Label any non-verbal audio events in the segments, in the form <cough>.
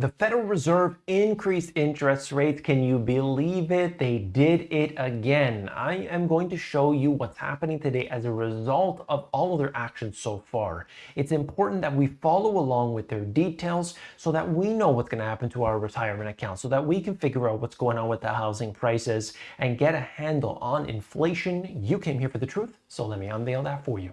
The Federal Reserve increased interest rates. Can you believe it? They did it again. I am going to show you what's happening today as a result of all of their actions so far. It's important that we follow along with their details so that we know what's going to happen to our retirement account, so that we can figure out what's going on with the housing prices and get a handle on inflation. You came here for the truth, so let me unveil that for you.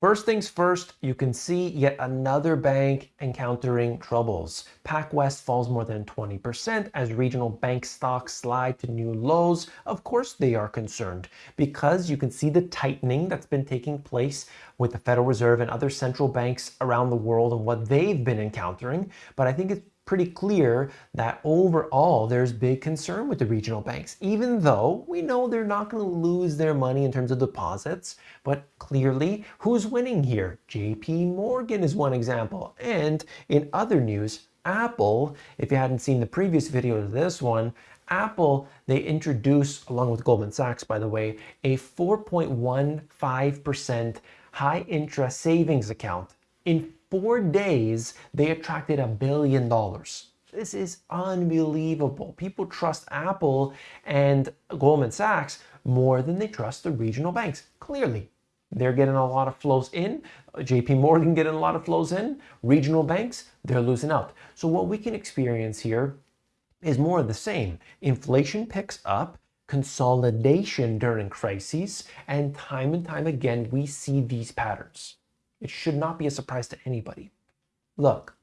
First things first, you can see yet another bank encountering troubles. PacWest falls more than 20% as regional bank stocks slide to new lows. Of course they are concerned because you can see the tightening that's been taking place with the Federal Reserve and other central banks around the world and what they've been encountering. But I think it's pretty clear that overall there's big concern with the regional banks, even though we know they're not going to lose their money in terms of deposits. But clearly, who's winning here? JP Morgan is one example. And in other news, Apple, if you hadn't seen the previous video to this one, Apple, they introduced, along with Goldman Sachs, by the way, a 4.15% high interest savings account in four days, they attracted a billion dollars. This is unbelievable. People trust Apple and Goldman Sachs more than they trust the regional banks. Clearly, they're getting a lot of flows in. JP Morgan getting a lot of flows in. Regional banks, they're losing out. So what we can experience here is more of the same. Inflation picks up, consolidation during crises, and time and time again, we see these patterns. It should not be a surprise to anybody. Look,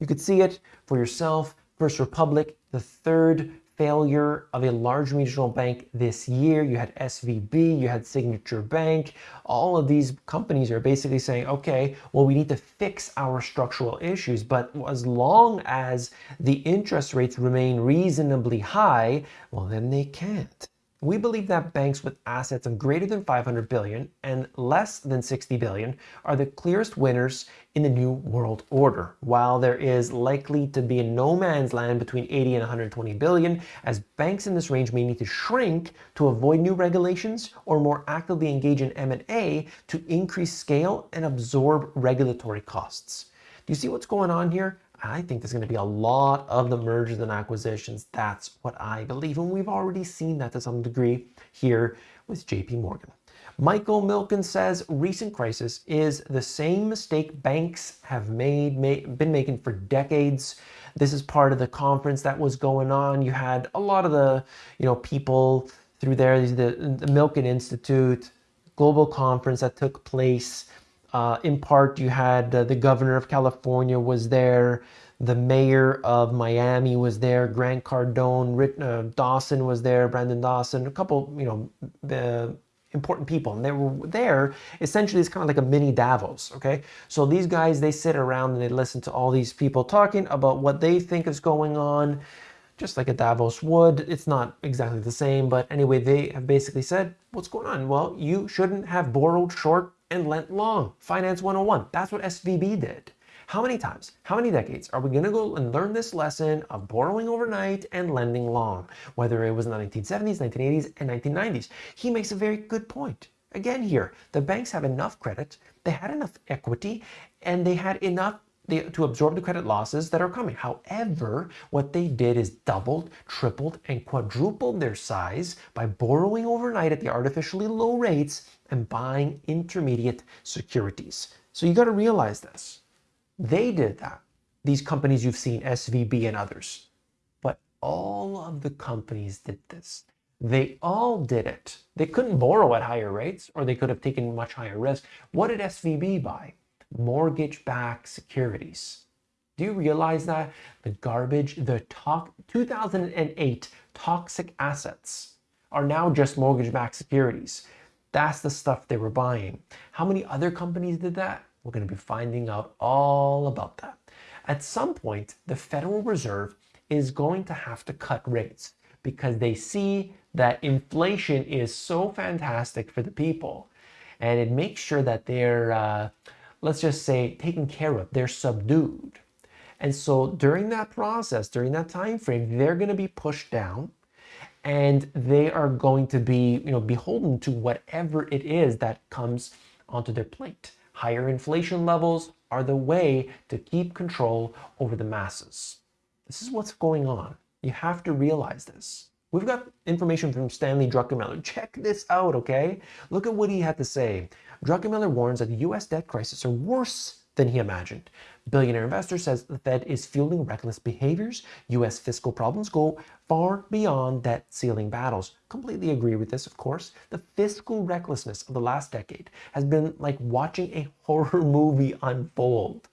you could see it for yourself. First Republic, the third failure of a large regional bank this year. You had SVB, you had Signature Bank. All of these companies are basically saying, okay, well, we need to fix our structural issues. But as long as the interest rates remain reasonably high, well, then they can't. We believe that banks with assets of greater than 500 billion and less than 60 billion are the clearest winners in the new world order, while there is likely to be a no man's land between 80 and 120 billion, as banks in this range may need to shrink to avoid new regulations or more actively engage in M&A to increase scale and absorb regulatory costs. Do you see what's going on here? I think there's going to be a lot of the mergers and acquisitions. That's what I believe. And we've already seen that to some degree here with JP Morgan. Michael Milken says recent crisis is the same mistake banks have made, made been making for decades. This is part of the conference that was going on. You had a lot of the, you know, people through there, the, the Milken Institute global conference that took place uh, in part, you had uh, the governor of California was there, the mayor of Miami was there, Grant Cardone, uh, Dawson was there, Brandon Dawson, a couple, you know, the important people. And they were there essentially it's kind of like a mini Davos, okay? So these guys, they sit around and they listen to all these people talking about what they think is going on, just like a Davos would. It's not exactly the same, but anyway, they have basically said, what's going on? Well, you shouldn't have borrowed short and lent long. Finance 101. That's what SVB did. How many times, how many decades are we going to go and learn this lesson of borrowing overnight and lending long? Whether it was in the 1970s, 1980s, and 1990s. He makes a very good point. Again here, the banks have enough credit, they had enough equity, and they had enough to absorb the credit losses that are coming. However, what they did is doubled, tripled, and quadrupled their size by borrowing overnight at the artificially low rates and buying intermediate securities. So you got to realize this. They did that. These companies you've seen, SVB and others. But all of the companies did this. They all did it. They couldn't borrow at higher rates or they could have taken much higher risk. What did SVB buy? Mortgage-backed securities. Do you realize that? The garbage, the to 2008 toxic assets are now just mortgage-backed securities. That's the stuff they were buying. How many other companies did that? We're going to be finding out all about that. At some point, the Federal Reserve is going to have to cut rates because they see that inflation is so fantastic for the people and it makes sure that they're, uh, let's just say, taken care of, they're subdued. And so during that process, during that time frame, they're going to be pushed down and they are going to be you know beholden to whatever it is that comes onto their plate higher inflation levels are the way to keep control over the masses This is what's going on. You have to realize this. We've got information from Stanley Druckenmiller. Check this out, okay? Look at what he had to say. Druckenmiller warns that the US debt crisis are worse than he imagined. Billionaire investor says the Fed is fueling reckless behaviors. US fiscal problems go far beyond debt ceiling battles. Completely agree with this, of course. The fiscal recklessness of the last decade has been like watching a <laughs> horror movie unfold.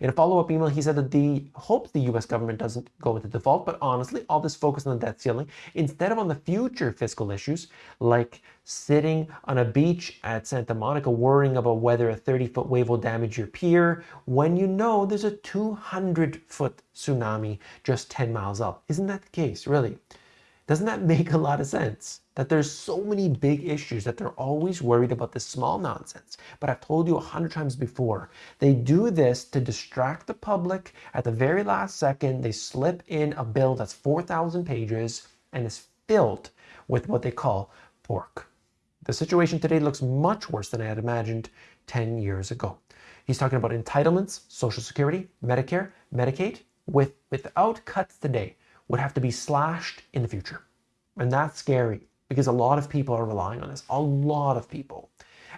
In a follow-up email, he said that he hopes the US government doesn't go into default, but honestly, all this focus on the debt ceiling instead of on the future fiscal issues, like sitting on a beach at Santa Monica worrying about whether a 30-foot wave will damage your pier when you know there's a 200-foot tsunami just 10 miles up. Isn't that the case, really? Doesn't that <laughs> make a lot of sense? That there's so many big issues that they're always worried about this small nonsense. But I've told you a hundred times before, they do this to distract the public. At the very last second, they slip in a bill that's 4,000 pages and is filled with what they call pork. The situation today looks much worse than I had imagined 10 years ago. He's talking about entitlements, Social Security, Medicare, Medicaid, with, without cuts today would have to be slashed in the future. And that's scary because a lot of people are relying on this. A lot of people.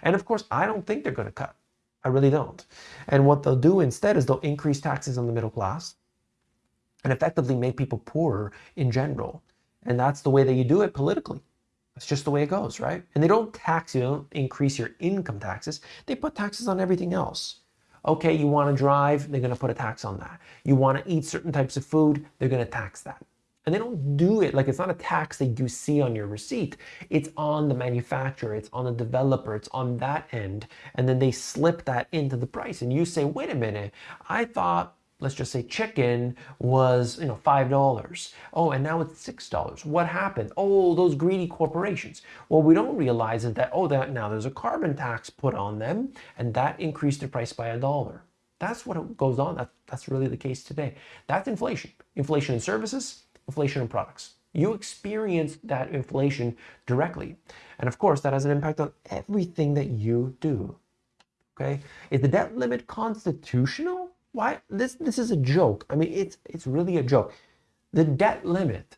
And of course, I don't think they're going to cut. I really don't. And what they'll do instead is they'll increase taxes on the middle class and effectively make people poorer in general. And that's the way that you do it politically. That's just the way it goes, right? And they don't tax you, they don't increase your income taxes. They put taxes on everything else. Okay, you want to drive, they're going to put a tax on that. You want to eat certain types of food, they're going to tax that. And they don't do it like it's not a tax that you see on your receipt. It's on the manufacturer, it's on the developer, it's on that end. And then they slip that into the price. And you say, wait a minute, I thought let's just say chicken was you know five dollars oh and now it's six dollars what happened oh those greedy corporations what we don't realize is that oh that now there's a carbon tax put on them and that increased the price by a dollar that's what goes on that, that's really the case today that's inflation inflation in services inflation in products you experience that inflation directly and of course that has an impact on everything that you do okay is the debt limit constitutional why this this is a joke. I mean, it's it's really a joke. The debt limit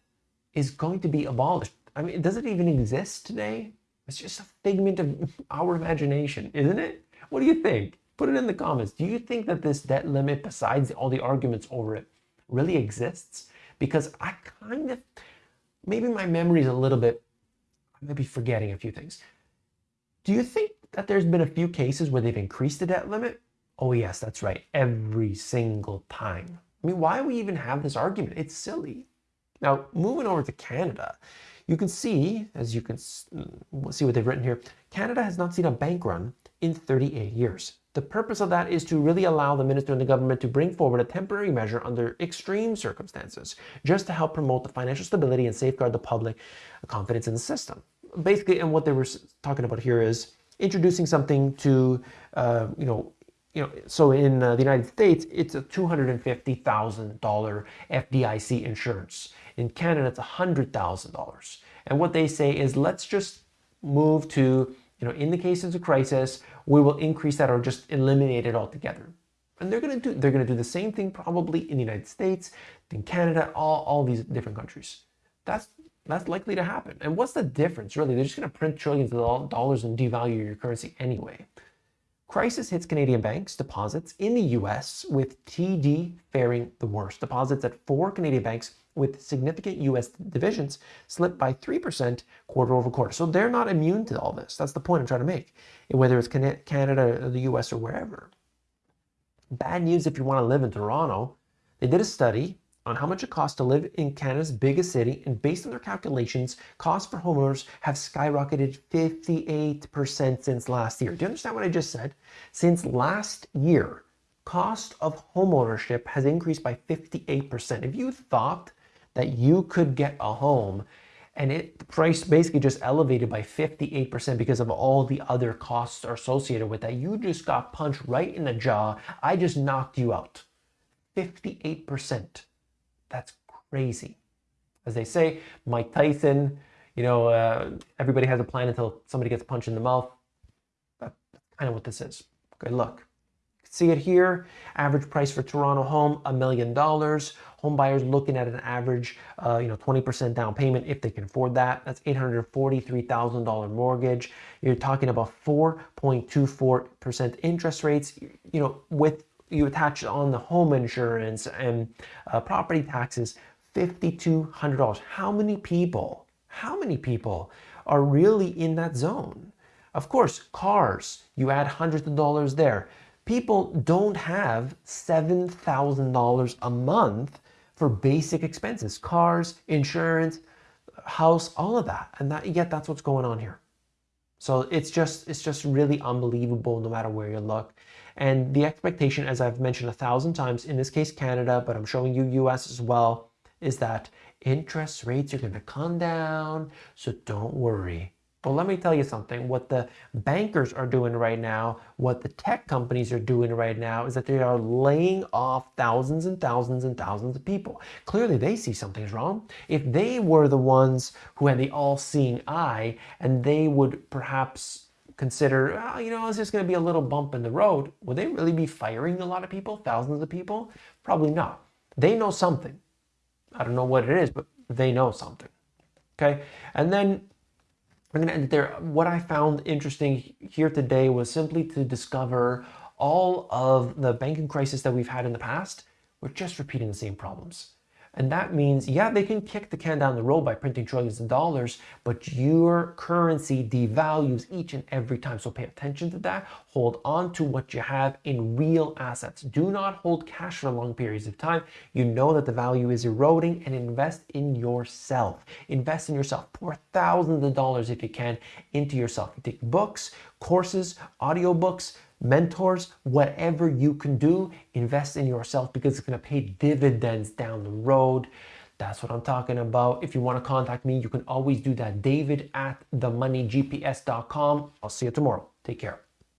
is going to be abolished. I mean, does it even exist today? It's just a figment of our imagination, isn't it? What do you think? Put it in the comments. Do you think that this debt limit, besides all the arguments over it, really exists? Because I kind of, maybe my memory is a little bit, I may be forgetting a few things. Do you think that there's been a few cases where they've increased the debt limit Oh yes, that's right. Every single time. I mean, why do we even have this argument? It's silly. Now, moving over to Canada, you can see, as you can mm, see what they've written here, Canada has not seen a bank run in 38 years. The purpose of that is to really allow the minister and the government to bring forward a temporary measure under extreme circumstances, just to help promote the financial stability and safeguard the public confidence in the system. Basically, and what they were talking about here is introducing something to, uh, you know, you know, so in uh, the United States, it's a $250,000 FDIC insurance. In Canada, it's $100,000. And what they say is, let's just move to, you know, in the case of a crisis, we will increase that or just eliminate it altogether. And they're going to do, they're going to do the same thing probably in the United States, in Canada, all, all these different countries. That's, that's likely to happen. And what's the difference, really? They're just going to print trillions of dollars and devalue your currency anyway. Crisis hits Canadian banks' deposits in the US, with TD faring the worst. Deposits at four Canadian banks with significant US divisions slipped by 3% quarter over quarter. So they're not immune to all this. That's the point I'm trying to make, whether it's Canada or the US or wherever. Bad news if you want to live in Toronto. They did a study on how much it costs to live in Canada's biggest city, and based on their calculations, costs for homeowners have skyrocketed 58% since last year. Do you understand what I just said? Since last year, cost of homeownership has increased by 58%. If you thought that you could get a home and it the price basically just elevated by 58% because of all the other costs associated with that, you just got punched right in the jaw. I just knocked you out. 58%. That's crazy. As they say, Mike Tyson, you know, uh, everybody has a plan until somebody gets punched in the mouth. That's kind of what this is. Good luck. See it here. Average price for Toronto home, a million dollars. Home buyers looking at an average, uh, you know, 20% down payment if they can afford that. That's $843,000 mortgage. You're talking about 4.24% interest rates. You know, with you attach on the home insurance and uh, property taxes, $5,200. How many people? How many people are really in that zone? Of course, cars, you add hundreds of dollars there. People don't have $7,000 a month for basic expenses, cars, insurance, house, all of that. And that, yet that's what's going on here. So it's just, it's just really unbelievable no matter where you look. And the expectation, as I've mentioned a thousand times, in this case, Canada, but I'm showing you US as well, is that interest rates are going to come down. So don't worry. Well, let me tell you something. What the bankers are doing right now, what the tech companies are doing right now, is that they are laying off thousands and thousands and thousands of people. Clearly, they see something's wrong. If they were the ones who had the all seeing eye and they would perhaps consider, oh, you know, it's just going to be a little bump in the road, would they really be firing a lot of people, thousands of people? Probably not. They know something. I don't know what it is, but they know something. Okay. And then I'm going to end there. What I found interesting here today was simply to discover all of the banking crisis that we've had in the past. We're just repeating the same problems. And that means, yeah, they can kick the can down the road by printing trillions of dollars, but your currency devalues each and every time. So pay attention to that. Hold on to what you have in real assets. Do not hold cash for long periods of time. You know that the value is eroding and invest in yourself. Invest in yourself. Pour thousands of dollars if you can into yourself. You take books, courses, audiobooks, mentors, whatever you can do, invest in yourself because it's going to pay dividends down the road. That's what I'm talking about. If you want to contact me, you can always do that. David at themoneygps.com. I'll see you tomorrow. Take care.